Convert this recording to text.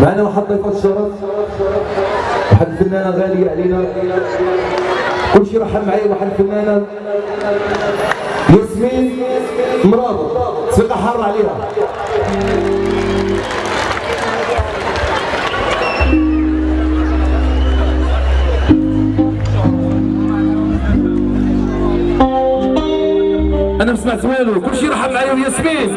معنا واحد ضيفة الشرف واحد الفنانة غالية علينا. كل شيء رحب معايا واحد الفنانة ياسمين مرابط. ثقة حارة عليها. أنا ما سمعت والو كل شيء رحب معايا وياسمين